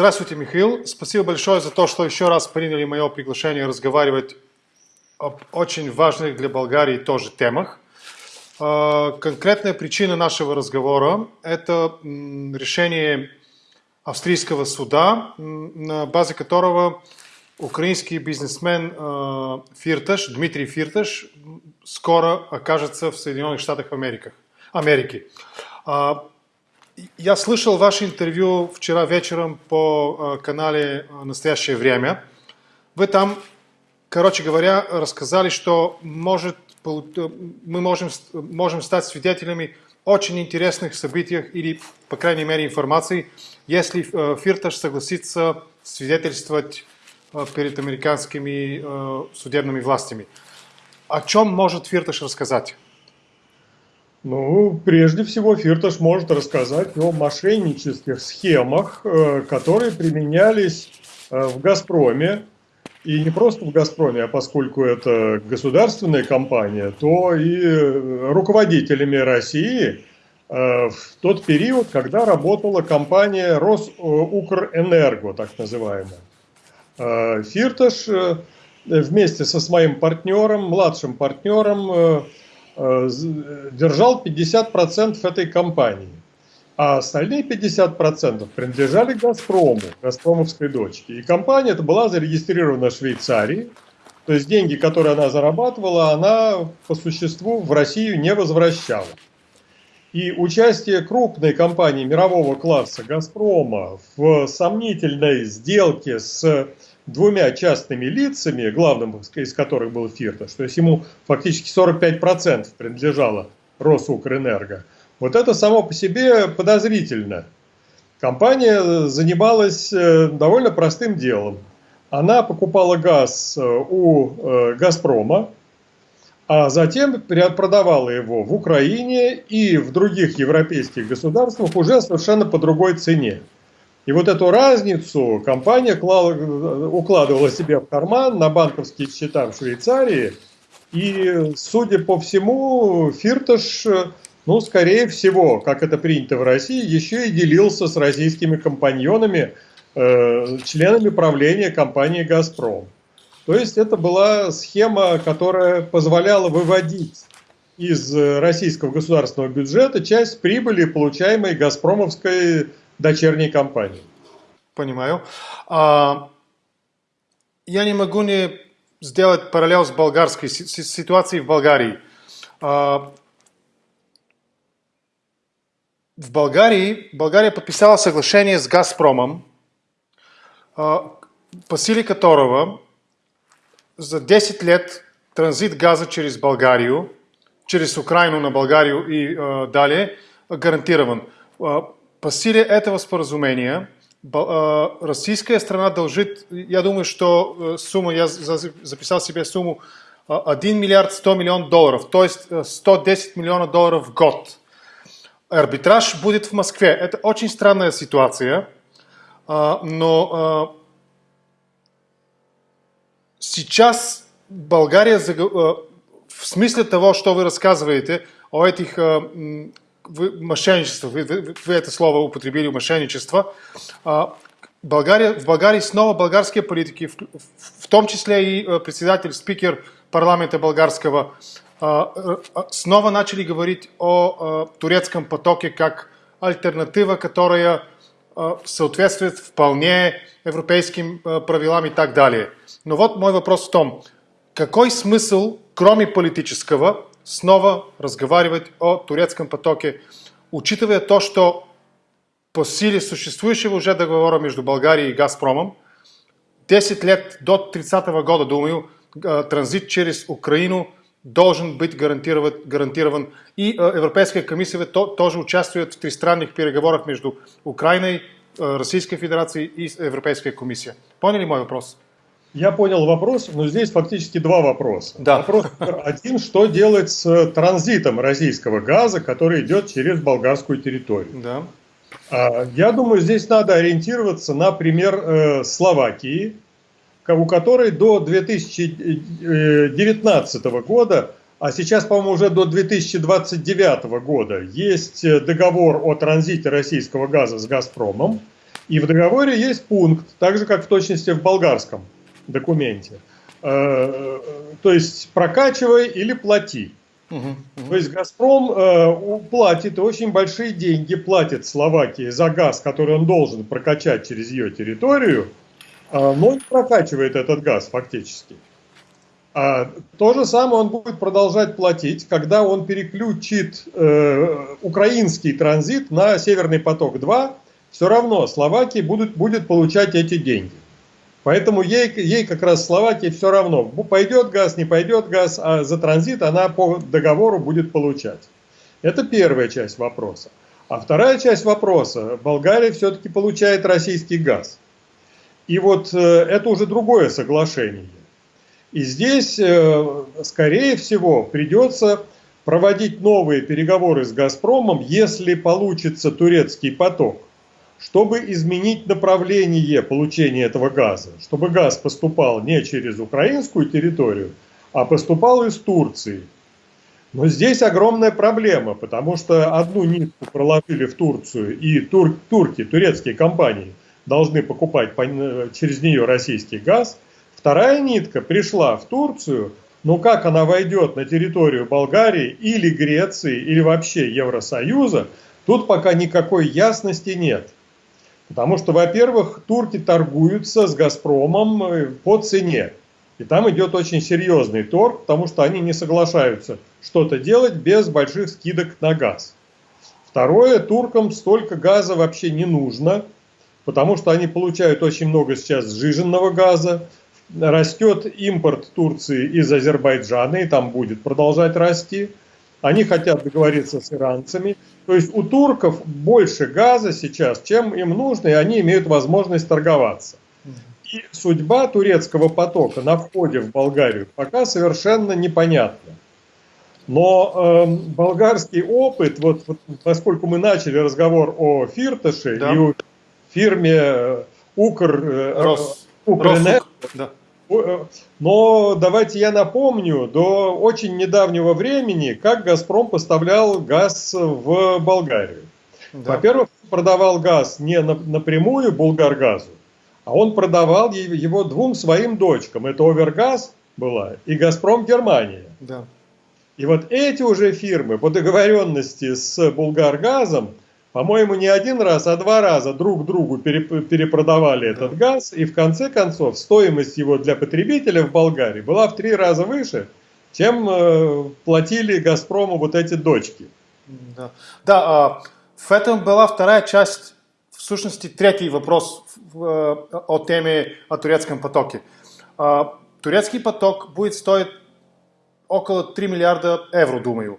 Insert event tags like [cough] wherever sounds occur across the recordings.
Здравствуйте, Михаил. Спасибо большое за то, что еще раз приняли мое приглашение разговаривать об очень важных для Болгарии тоже темах. А, конкретная причина нашего разговора – это решение австрийского суда, на базе которого украинский бизнесмен а, Фирташ, Дмитрий Фирташ, скоро окажется в Соединенных Штатах Америки. Я слышал ваше интервью вчера вечером по канале «Настоящее время». Вы там, короче говоря, рассказали, что может мы можем, можем стать свидетелями очень интересных событиях или, по крайней мере, информации, если э, Фирташ согласится свидетельствовать э, перед американскими э, судебными властями. О чем может Фирташ рассказать? Ну, прежде всего, Фирташ может рассказать о мошеннических схемах, которые применялись в «Газпроме» И не просто в «Газпроме», а поскольку это государственная компания, то и руководителями России э, в тот период, когда работала компания «Росукрэнерго», так называемая. Э, Фирташ э, вместе со своим партнером, младшим партнером, держал 50% этой компании а остальные 50% принадлежали «Газпрому», «Газпромовской дочке». И компания эта была зарегистрирована в Швейцарии, то есть деньги, которые она зарабатывала, она по существу в Россию не возвращала. И участие крупной компании мирового класса «Газпрома» в сомнительной сделке с двумя частными лицами, главным из которых был Фирташ, то есть ему фактически 45% принадлежало Росукрэнерго – вот это само по себе подозрительно. Компания занималась э, довольно простым делом. Она покупала газ э, у э, «Газпрома», а затем продавала его в Украине и в других европейских государствах уже совершенно по другой цене. И вот эту разницу компания укладывала себе в карман на банковские счета в Швейцарии. И, судя по всему, Фирташ ну, скорее всего, как это принято в России, еще и делился с российскими компаньонами, э, членами правления компании «Газпром». То есть это была схема, которая позволяла выводить из российского государственного бюджета часть прибыли, получаемой «Газпромовской» дочерней компанией. Понимаю. А, я не могу не сделать параллел с болгарской ситуацией в Болгарии. А, в Болгарии, Болгария подписала соглашение с Газпромом, по силе которого за 10 лет транзит газа через Болгарию, через Украину на Болгарию и э, далее гарантирован. По силе этого споразумения российская страна должит, я думаю, что сумма, я записал себе сумму 1 миллиард 100 миллион долларов, то есть 110 миллионов долларов в год – арбитраж будет в Москве. Это очень странная ситуация, а, но сейчас Болгария а, в смысле того, что вы рассказываете о этих мошенничествах, вы, вы, это слово употребили, мошенничество, Болгария, в Болгарии снова болгарские политики, в, в том числе и председатель, спикер парламента болгарского, снова начали говорить о турецком потоке как альтернатива, которая соответствует вполне европейским правилам и так далее. Но вот мой вопрос в том, какой смысл, кроме политического, снова разговаривать о турецком потоке, учитывая то, что по силе существующего уже договора между Болгарией и Газпромом, 10 лет до 30 -го года, думаю, транзит через Украину – должен быть гарантирован, гарантирован. И Европейская комиссия то, тоже участвует в тристранных переговорах между Украиной, Российской Федерацией и Европейской комиссией. Поняли мой вопрос? Я понял вопрос, но здесь фактически два вопроса. Да. Вопрос один, что делать с транзитом российского газа, который идет через болгарскую территорию. Да. А, я думаю, здесь надо ориентироваться на пример э, Словакии, у которой до 2019 года, а сейчас, по-моему, уже до 2029 года, есть договор о транзите российского газа с «Газпромом». И в договоре есть пункт, так же как в точности в болгарском документе. Э, то есть прокачивай или плати. То есть «Газпром» э, платит очень большие деньги, платит Словакии за газ, который он должен прокачать через ее территорию, э, но не прокачивает этот газ фактически. А то же самое он будет продолжать платить, когда он переключит э, украинский транзит на «Северный поток-2», все равно Словакия будет, будет получать эти деньги. Поэтому ей, ей как раз Словакии все равно, пойдет газ, не пойдет газ, а за транзит она по договору будет получать. Это первая часть вопроса. А вторая часть вопроса, Болгария все-таки получает российский газ. И вот э, это уже другое соглашение. И здесь, э, скорее всего, придется проводить новые переговоры с «Газпромом», если получится турецкий поток чтобы изменить направление получения этого газа, чтобы газ поступал не через украинскую территорию, а поступал из Турции. Но здесь огромная проблема, потому что одну нитку проложили в Турцию, и тур, турки, турецкие компании, должны покупать по, через нее российский газ. Вторая нитка пришла в Турцию, но как она войдет на территорию Болгарии или Греции, или вообще Евросоюза, тут пока никакой ясности нет. Потому что, во-первых, турки торгуются с «Газпромом» по цене. И там идет очень серьезный торг, потому что они не соглашаются что-то делать без больших скидок на газ. Второе, туркам столько газа вообще не нужно, потому что они получают очень много сейчас сжиженного газа. Растет импорт Турции из Азербайджана, и там будет продолжать расти. Они хотят договориться с иранцами. То есть у турков больше газа сейчас, чем им нужно, и они имеют возможность торговаться. И судьба турецкого потока на входе в Болгарию пока совершенно непонятна. Но э, болгарский опыт, вот, вот поскольку мы начали разговор о Фирташе да. и о фирме э, Укр, э, Рос, Укрэнерго, да. Э, но давайте я напомню, до очень недавнего времени, как «Газпром» поставлял газ в Болгарию. Да. Во-первых, продавал газ не напрямую «Булгаргазу», а он продавал его двум своим дочкам. Это «Овергаз» была и «Газпром Германия». Да. И вот эти уже фирмы по договоренности с «Булгаргазом» по-моему, не один раз, а два раза друг другу перепродавали этот газ, и в конце концов стоимость его для потребителя в Болгарии была в три раза выше, чем э, платили «Газпрому» вот эти дочки. Да, да а, в этом была вторая часть, в сущности, третий вопрос о теме о турецком потоке. А, турецкий поток будет стоить около 3 миллиарда евро, думаю.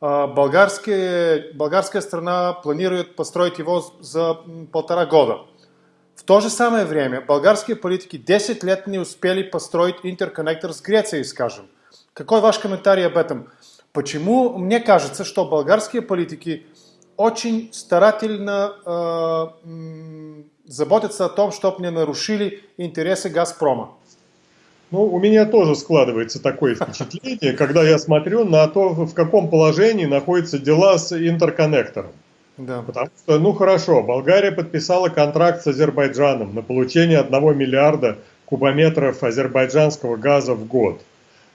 Болгарская, болгарская страна планирует построить его за полтора года. В то же самое время болгарские политики 10 лет не успели построить интерконнектор с Грецией, скажем. Какой ваш комментарий об этом? Почему мне кажется, что болгарские политики очень старательно э, заботятся о том, чтобы не нарушили интересы «Газпрома»? Ну, у меня тоже складывается такое впечатление, когда я смотрю на то, в каком положении находятся дела с интерконнектором. Да. Потому что, ну хорошо, Болгария подписала контракт с Азербайджаном на получение 1 миллиарда кубометров азербайджанского газа в год.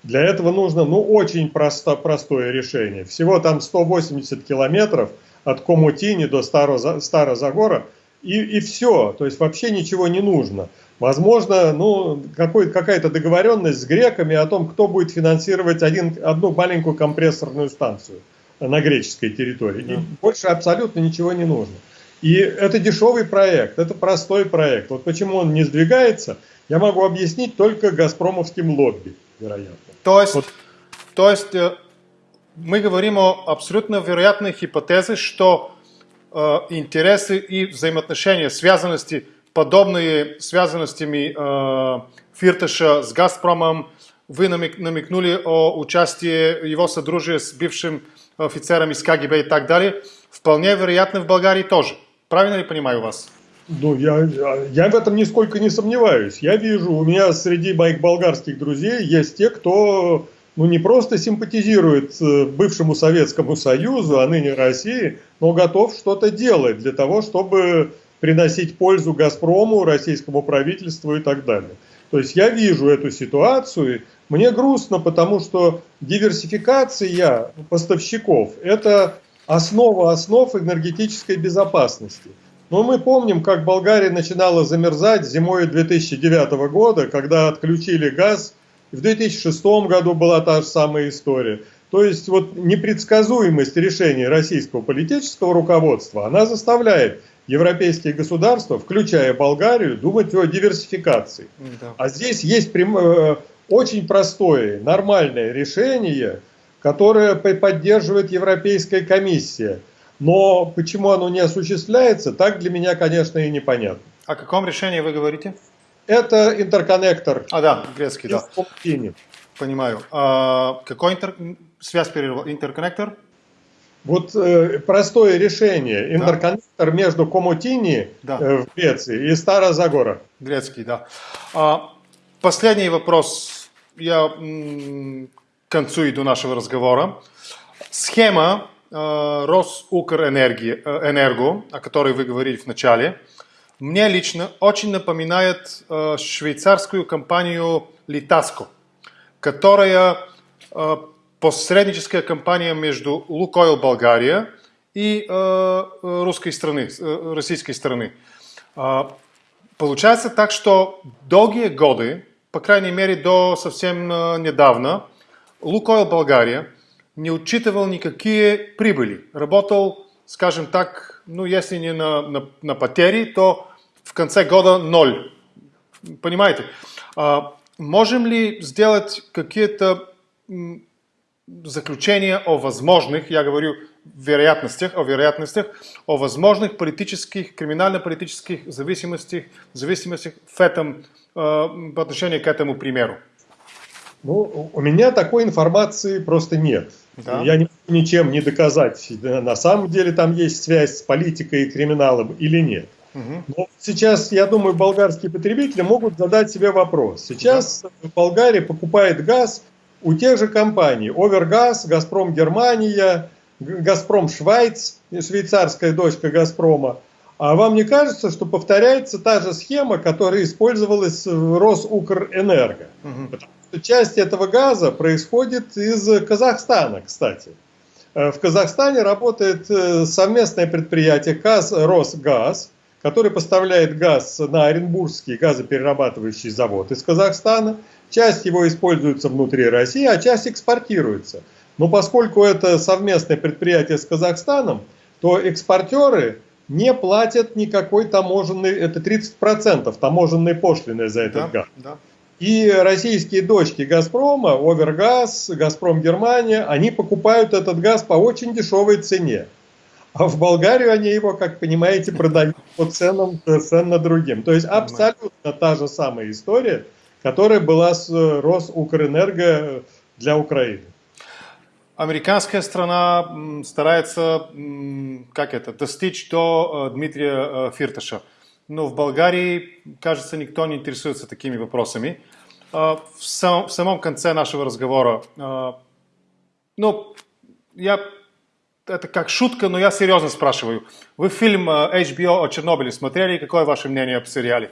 Для этого нужно, ну, очень просто, простое решение. Всего там 180 километров от Комутини до Старозагора, и, и все. То есть вообще ничего не нужно. Возможно, ну, какая-то договоренность с греками о том, кто будет финансировать один, одну маленькую компрессорную станцию на греческой территории. Да. И больше абсолютно ничего не нужно. И это дешевый проект, это простой проект. Вот почему он не сдвигается, я могу объяснить только газпромовским лобби, вероятно. То есть, вот. то есть э, мы говорим о абсолютно вероятной гипотезе, что э, интересы и взаимоотношения, связанности подобные связанностями э, Фирташа с Газпромом, вы намек, намекнули о участии его содружия с бывшим офицером из КГБ и так далее, вполне вероятно в Болгарии тоже. Правильно ли понимаю вас? Ну, я, я в этом нисколько не сомневаюсь. Я вижу, у меня среди моих болгарских друзей есть те, кто ну, не просто симпатизирует э, бывшему Советскому Союзу, а ныне России, но готов что-то делать для того, чтобы приносить пользу «Газпрому», российскому правительству и так далее. То есть я вижу эту ситуацию, мне грустно, потому что диверсификация поставщиков – это основа основ энергетической безопасности. Но мы помним, как Болгария начинала замерзать зимой 2009 года, когда отключили газ. В 2006 году была та же самая история. То есть вот непредсказуемость решений российского политического руководства, она заставляет европейские государства, включая Болгарию, думать о диверсификации. Да. А здесь есть прям, э, очень простое, нормальное решение, которое поддерживает Европейская комиссия. Но почему оно не осуществляется, так для меня, конечно, и непонятно. О каком решении вы говорите? Это интерконнектор. А, да, грецкий, да. Понимаю. А, какой интер... связь перервал? Интерконнектор? Вот э, простое решение. Интерконнектор да. между Комутини да. э, в Греции и Стара Загора. Грецкий, да. А, последний вопрос. Я к концу иду нашего разговора. Схема э, Росукрэнерго, о которой вы говорили в начале, мне лично очень напоминает э, швейцарскую компанию Литаско, которая э, посредническая компания между Лукойл Болгария и э, русской страны, э, российской страны. Э, получается так, что долгие годы, по крайней мере до совсем э, недавно, Лукойл Болгария не учитывал никакие прибыли. Работал, скажем так, ну если не на, на, на потери, то в конце года ноль. Понимаете? А, можем ли сделать какие-то заключения о возможных, я говорю вероятностях, о вероятностях, о возможных политических, криминально-политических зависимостях, зависимостях в этом, э, по отношению к этому примеру? Ну, у меня такой информации просто нет. Да. Я не могу ничем не доказать, на самом деле там есть связь с политикой и криминалом или нет. Но сейчас, я думаю, болгарские потребители могут задать себе вопрос. Сейчас да. Болгария покупает газ у тех же компаний Овергаз, Газпром Германия, Газпром Швайц, швейцарская дочка Газпрома. А вам не кажется, что повторяется та же схема, которая использовалась в Росукрэнерго? Угу. Потому что часть этого газа происходит из Казахстана, кстати. Э, в Казахстане работает э, совместное предприятие КАЗ Росгаз, который поставляет газ на Оренбургский газоперерабатывающий завод из Казахстана. Часть его используется внутри России, а часть экспортируется. Но поскольку это совместное предприятие с Казахстаном, то экспортеры не платят никакой таможенной, это 30% таможенной пошлины за этот да, газ. Да. И российские дочки Газпрома, Овергаз, Газпром Германия, они покупают этот газ по очень дешевой цене. А в Болгарию они его, как понимаете, продают по ценам совершенно другим. То есть абсолютно та же самая история – которая была с э, Росукрэнерго для Украины. Американская страна старается, как это, достичь до э, Дмитрия э, Фирташа. Но в Болгарии, кажется, никто не интересуется такими вопросами. В, сам, в самом конце нашего разговора, ну, я, это как шутка, но я серьезно спрашиваю. Вы фильм HBO о Чернобыле смотрели? Какое ваше мнение об сериале?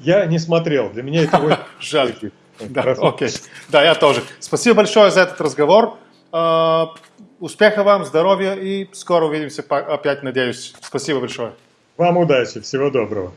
Я не смотрел, для меня это. [laughs] Жаль. Да, окей. Да, я тоже. Спасибо большое за этот разговор. А, успеха вам, здоровья и скоро увидимся опять, надеюсь. Спасибо большое. Вам удачи, всего доброго.